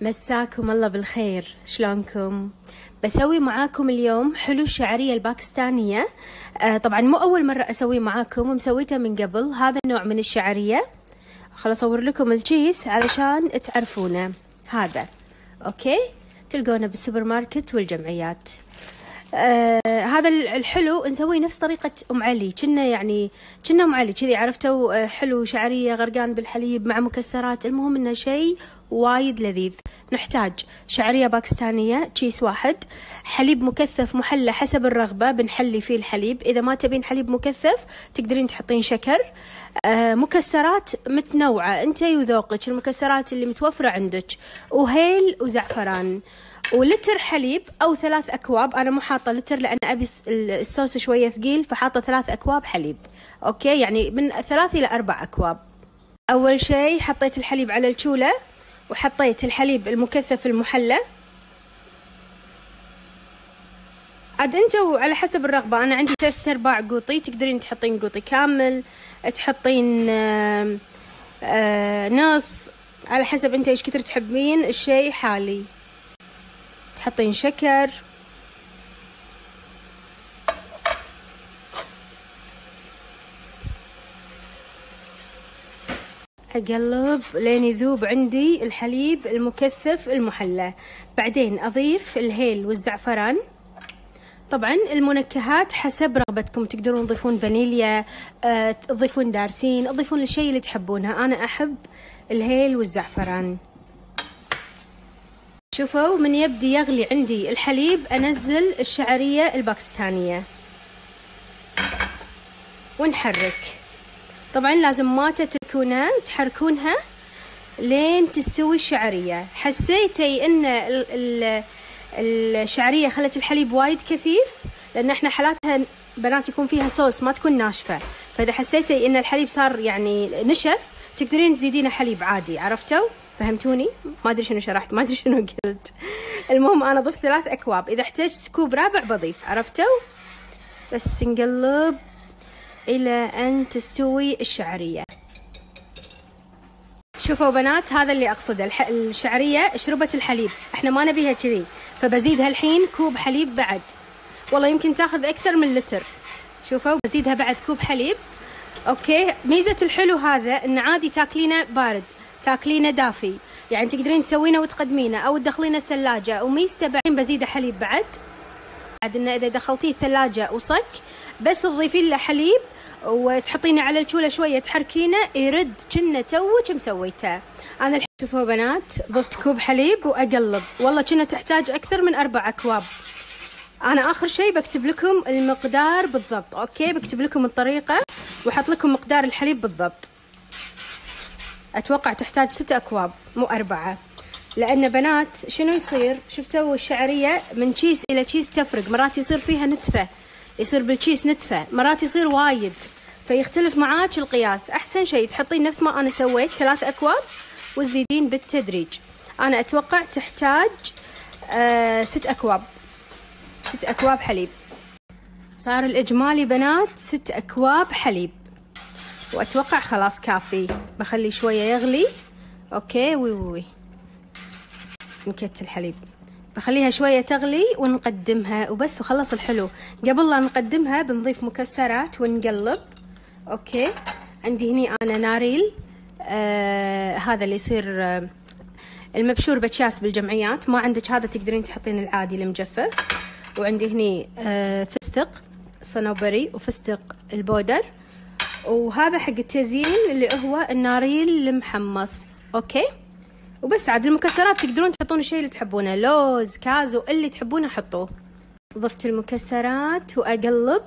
مساكم الله بالخير. شلونكم؟ بسوي معاكم اليوم حلو الشعرية الباكستانية. آه طبعا مو أول مرة أسويه معاكم ومسويته من قبل. هذا النوع من الشعرية. خل أصور لكم الكيس علشان تعرفونه. هذا أوكي؟ تلقونه بالسوبر ماركت والجمعيات. آه هذا الحلو نسويه نفس طريقة أم علي. كنا يعني كنا أم علي كذي عرفتوا؟ آه حلو شعرية غرقان بالحليب مع مكسرات. المهم إنه شيء وايد لذيذ. نحتاج شعرية باكستانية كيس واحد. حليب مكثف محلى حسب الرغبة بنحلي فيه الحليب. إذا ما تبين حليب مكثف تقدرين تحطين شكر. آه مكسرات متنوعة. انتي وذوقك المكسرات اللي متوفرة عندك. وهيل وزعفران. ولتر حليب أو ثلاث أكواب. أنا مو حاطة لتر لأن أبي الصوص شوية ثقيل فحاطة ثلاث أكواب حليب. أوكي؟ يعني من ثلاث إلى أربع أكواب. أول شيء حطيت الحليب على الشوله وحطيت الحليب المكثف المحلى. عاد أنتوا على حسب الرغبة. أنا عندي ثلاثة أرباع قوطي. تقدرين تحطين قوطي كامل تحطين آآ نص. على حسب أنت إيش كثر تحبين الشيء حالي. تحطين شكر. أقلب لين يذوب عندي الحليب المكثف المحلى. بعدين أضيف الهيل والزعفران. طبعا المنكهات حسب رغبتكم. تقدرون تضيفون فانيليا آه، تضيفون دارسين تضيفون الشيء اللي تحبونه. أنا أحب الهيل والزعفران. شوفوا من يبدي يغلي عندي الحليب أنزل الشعرية الباكستانية. ونحرك. طبعا لازم ما تتركونها تحركونها لين تستوي الشعرية. حسيتي إن الشعرية خلت الحليب وايد كثيف؟ لأن إحنا حالاتها بنات يكون فيها صوص ما تكون ناشفة. فإذا حسيتي إن الحليب صار يعني نشف تقدرين تزيدينه حليب عادي عرفتوا؟ فهمتوني؟ ما أدري شنو شرحت ما أدري شنو قلت. المهم أنا ضفت ثلاث أكواب. إذا احتجت كوب رابع بضيف عرفتوا؟ بس نقلب إلى أن تستوي الشعرية. شوفوا بنات هذا اللي أقصده الح... الشعرية شربت الحليب. إحنا ما نبيها كذي. فبزيدها الحين كوب حليب بعد. والله يمكن تاخذ أكثر من لتر. شوفوا بزيدها بعد كوب حليب. أوكي. ميزة الحلو هذا إن عادي تاكلينه بارد. تاكلينه دافي. يعني تقدرين تسوينه وتقدمينه أو تدخلينه الثلاجة. وميزته بعدين بزيده حليب بعد. بعد انه إذا دخلتيه الثلاجة وصك بس تضيفين له حليب وتحطينه على الشوله شوية تحركينه يرد كنا توك مسويته. أنا الحين شوفوا بنات ضفت كوب حليب وأقلب. والله كنا تحتاج أكثر من أربع أكواب. أنا آخر شيء بكتب لكم المقدار بالضبط. أوكي بكتب لكم الطريقة واحط لكم مقدار الحليب بالضبط. أتوقع تحتاج ست أكواب مو أربعة. لأن بنات شنو يصير؟ شفتوا الشعرية من چيس إلى چيس تفرق مرات يصير فيها نتفة يصير بالچيس نتفة مرات يصير وايد. فيختلف معاك القياس. أحسن شيء تحطين نفس ما أنا سويت ثلاث أكواب وتزيدين بالتدريج. أنا أتوقع تحتاج آه ست أكواب. ست أكواب حليب. صار الإجمالي بنات ست أكواب حليب. وأتوقع خلاص كافي. بخلي شوية يغلي. أوكي وي وي نكت الحليب. بخليها شوية تغلي ونقدمها وبس وخلص الحلو. قبل لا نقدمها بنضيف مكسرات ونقلب. أوكي. عندي هني أنا ناريل. آه هذا اللي يصير آه المبشور بچياس بالجمعيات. ما عندك هذا تقدرين تحطين العادي المجفف. وعندي هني آه فستق صنوبري وفستق ال powder. وهذا حق التزيين اللي هو الناريل المحمص okay؟ وبس عاد المكسرات تقدرون تحطون الشيء اللي تحبونه لوز كازو اللي تحبونه حطوه. ضفت المكسرات وأقلب.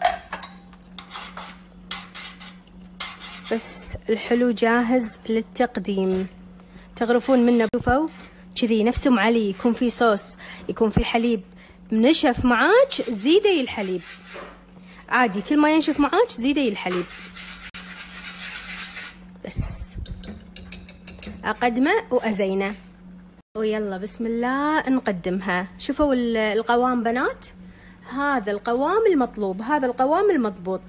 بس الحلو جاهز للتقديم. تغرفون منه شوفوا كذي ام علي يكون في صوص يكون في حليب. منشف معاك زيدي الحليب. عادي كل ما ينشف معاك زيدي الحليب. بس. أقدمه وأزينه. ويلا بسم الله نقدمها. شوفوا القوام بنات. هذا القوام المطلوب هذا القوام المضبوط.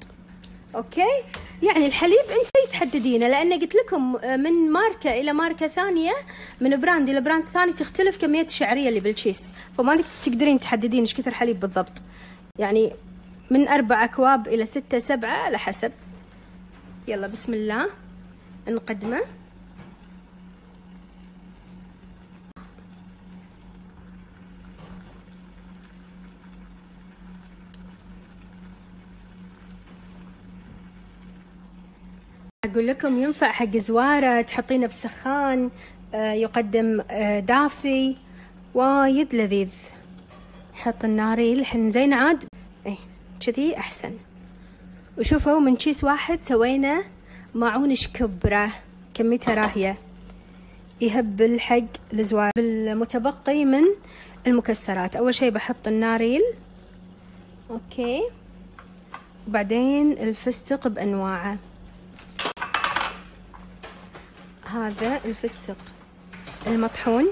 أوكي؟ يعني الحليب أنت تحددينه لأن قلت لكم آه، من ماركة إلى ماركة ثانية من brand إلى brand ثاني تختلف كمية الشعرية اللي بالكيس فما تقدرين تحددين إيش كثر حليب بالضبط. يعني من أربع أكواب إلى ستة سبعة على حسب. يلا بسم الله. نقدمه. أقول لكم ينفع حق زوارة تحطينه بسخان آه، يقدم آه، دافي وايد لذيذ. حط الناري الحين زين عاد. إيه كذي أحسن. وشوفوا من كيس واحد سوينا معون شكبرة كميتها راهية. يهبل حق الزوار بالمتبقي من المكسرات. أول شي بحط الناريل. أوكي. وبعدين الفستق بأنواعه. هذا الفستق. المطحون.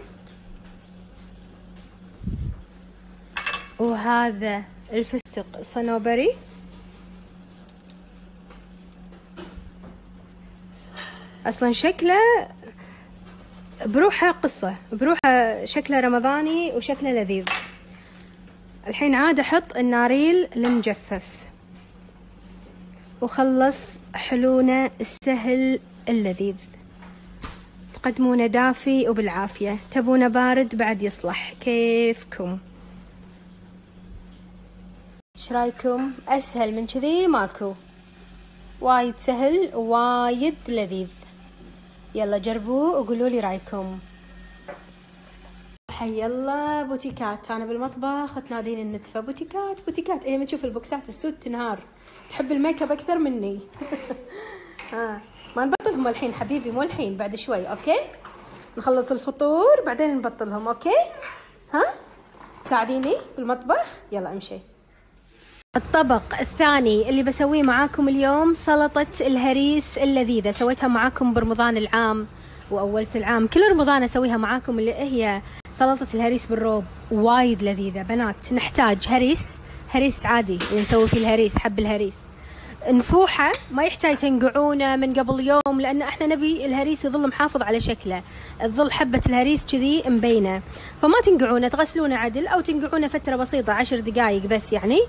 وهذا الفستق. الصنوبري أصلا شكله بروحه قصة بروحه شكله رمضاني وشكله لذيذ. الحين عاد أحط الناريل المجفف. وخلص حلونه السهل اللذيذ. تقدمونه دافي وبالعافية. تبونه بارد بعد يصلح. كيفكم؟ إيش رأيكم؟ أسهل من كذي؟ ماكو. وايد سهل وايد لذيذ. يلا جربوه وقولوا لي رأيكم. حي الله بوتيكات. أنا بالمطبخ تنادين النتفه بوتيكات. بوتيكات إيه من تشوف البوكسات السود تنهار. تحب الميك أب أكثر مني؟ ها ما نبطلهم الحين حبيبي مو الحين بعد شوي okay؟ نخلص الفطور بعدين نبطلهم okay؟ ها؟ تساعديني بالمطبخ؟ يلا امشي. الطبق الثاني اللي بسويه معاكم اليوم سلطة الهريس اللذيذة. سويتها معاكم برمضان العام وأولة العام. كل رمضان أسويها معاكم اللي هي سلطة الهريس بالروب. وايد لذيذة. بنات نحتاج هريس هريس عادي. نسوي فيه الهريس حب الهريس. نفوحه ما يحتاج تنقعونه من قبل يوم لأن إحنا نبي الهريس يظل محافظ على شكله. تظل حبة الهريس كذي مبينة. فما تنقعونه تغسلونه عدل أو تنقعونه فترة بسيطة عشر دقائق بس يعني.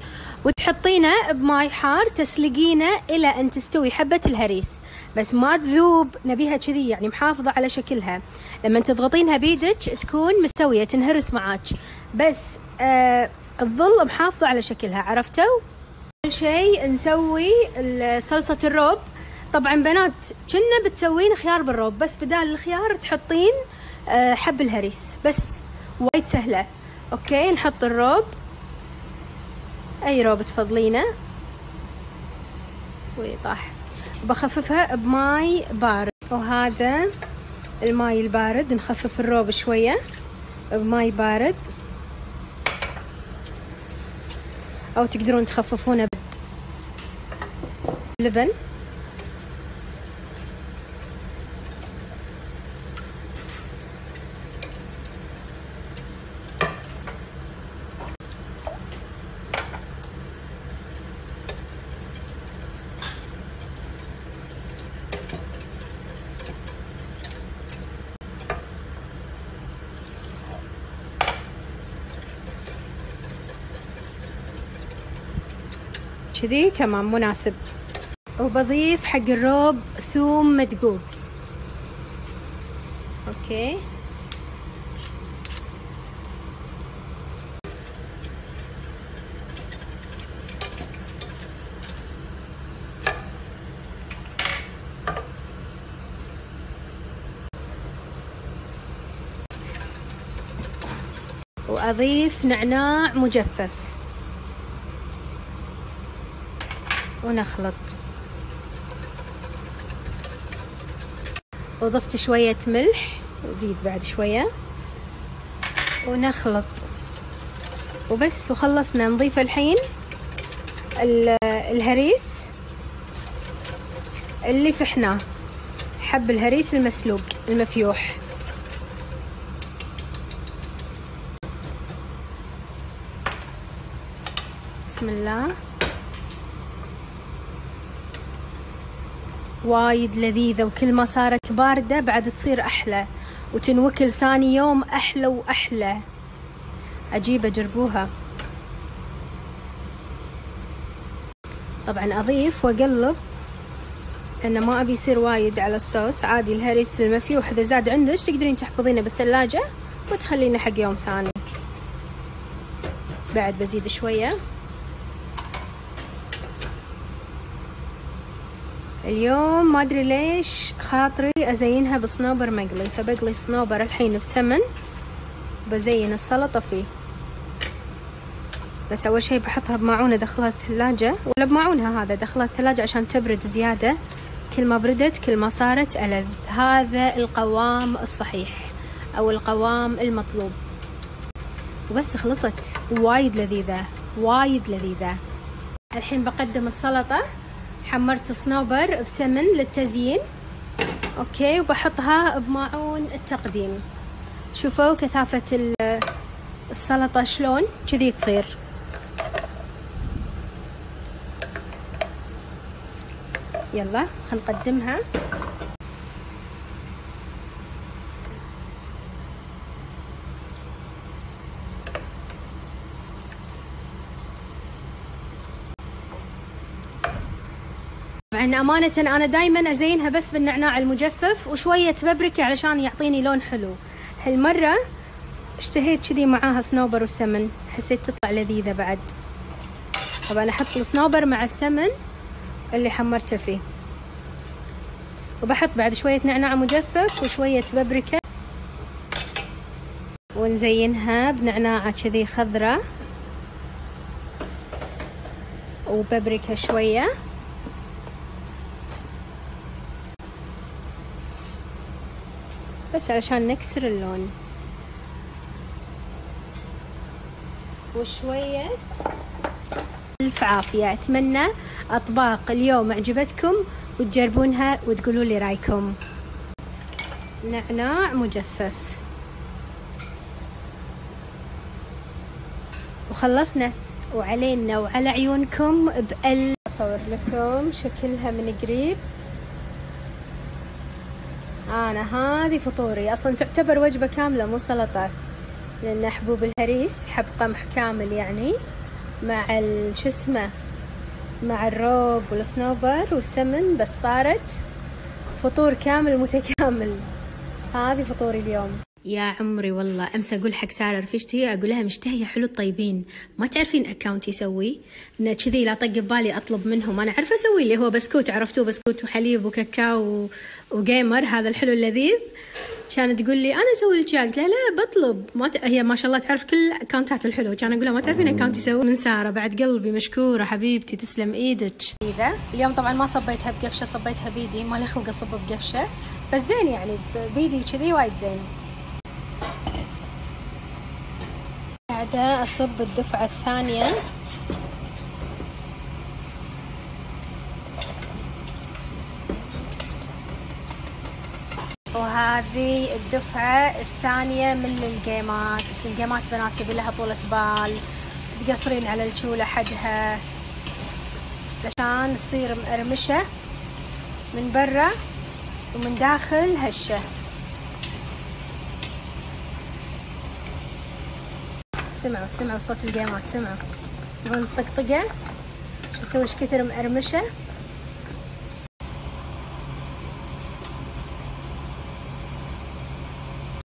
وتحطينه بماي حار تسلقينه إلى أن تستوي حبة الهريس. بس ما تذوب نبيها كذي يعني محافظة على شكلها. لما تضغطينها بيدك تكون مستوية تنهرس معاك. بس آه تظل محافظة على شكلها عرفتوا؟ اول شيء نسوي صلصة الروب. طبعا بنات كنه بتسوين خيار بالروب بس بدال الخيار تحطين آه، حب الهريس. بس وايد سهلة. okay نحط الروب. أي روب تفضلينه؟ ويطاح بخففها بماي بارد. وهذا الماي البارد نخفف الروب شوية بماي بارد. أو تقدرون تخففونه لبن. كذي تمام مناسب. وبضيف حق الروب ثوم مدقوق. أوكي. وأضيف نعناع مجفف. ونخلط. وضفت شوية ملح. زيد بعد شوية. ونخلط. وبس وخلصنا. نضيف الحين الهريس اللي فحناه. حب الهريس المسلوق المفيوح. بسم الله. وايد لذيذة وكل ما صارت باردة بعد تصير أحلى. وتنوكل ثاني يوم أحلى وأحلى. عجيبة جربوها طبعا أضيف وأقلب لأن ما أبي يصير وايد على الصوص. عادي الهريس المفي وإذا زاد عندك تقدرين تحفظينه بالثلاجة؟ وتخلينه حق يوم ثاني. بعد بزيد شوية. اليوم ما أدري ليش خاطري أزينها بصنوبر مقلي فبقلي صنوبر الحين بسمن بزين السلطة فيه. بس أول شي بحطها بماعون ادخلها الثلاجة ولا بماعونها هذا ادخلها الثلاجة عشان تبرد زيادة. كل ما بردت كل ما صارت ألذ. هذا القوام الصحيح أو القوام المطلوب. وبس خلصت. وايد لذيذة وايد لذيذة. الحين بقدم السلطة. حمرت صنوبر بسمن للتزيين. أوكي وبحطها بماعون التقديم. شوفوا كثافة السلطة شلون كذي تصير. يلا خلينا نقدمها طبعا أمانة أنا دايما أزينها بس بالنعناع المجفف وشوية بابريكا علشان يعطيني لون حلو. هالمرة اشتهيت كذي معاها صنوبر وسمن حسيت تطلع لذيذة بعد. طبعا أحط الصنوبر مع السمن اللي حمرته فيه. وبحط بعد شوية نعناع مجفف وشوية بابريكا. ونزينها بنعناعة كذي خضرة وبابريكا شوية. بس علشان نكسر اللون. وشوية ألف عافية. أتمنى أطباق اليوم عجبتكم وتجربونها وتقولوا لي رأيكم. نعناع مجفف. وخلصنا. وعلينا وعلى عيونكم بأل أصور لكم شكلها من قريب. أنا هذه فطوري. أصلا تعتبر وجبة كاملة مو سلطة. لأن حبوب الهريس حب قمح كامل يعني مع اسمه مع الروب والصنوبر والسمن بس صارت فطور كامل متكامل. هذه فطوري اليوم. يا عمري والله أمس أقول حق سارة رفيجتي أقول لها مشتهية حلو الطيبين. ما تعرفين account يسوي؟ انه كذي لا طق ببالي أطلب منهم. أنا عارفه أسوي اللي هو بسكوت عرفتوه بسكوت وحليب وكاكاو وجيمر هذا الحلو اللذيذ. كانت تقول لي أنا أسوي لك. قلت لها لا بطلب. ما ت... هي ما شاء الله تعرف كل اكونتات الحلو. كان أقول لها ما تعرفين اكونت يسوي من سارة بعد قلبي مشكورة حبيبتي تسلم إيدك. إذا اليوم طبعا ما صبيتها بقفشة صبيتها بيدي. ما لي خلق أصب بقفشة. بس زين يعني بيدي كذي وايد زين. قاعدة أصب الدفعة الثانية. وهذه الدفعة الثانية من الجيمات الجيمات بنات يبي لها طولة بال. تقصرين على الجولة حدها. عشان تصير مقرمشة من برا ومن داخل هشة. سمعوا سمعوا صوت الجيمات سمعوا. تسمعون الطقطقة؟ شفتوا وش كثر مقرمشة؟